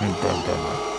Então, tá em Pantanal.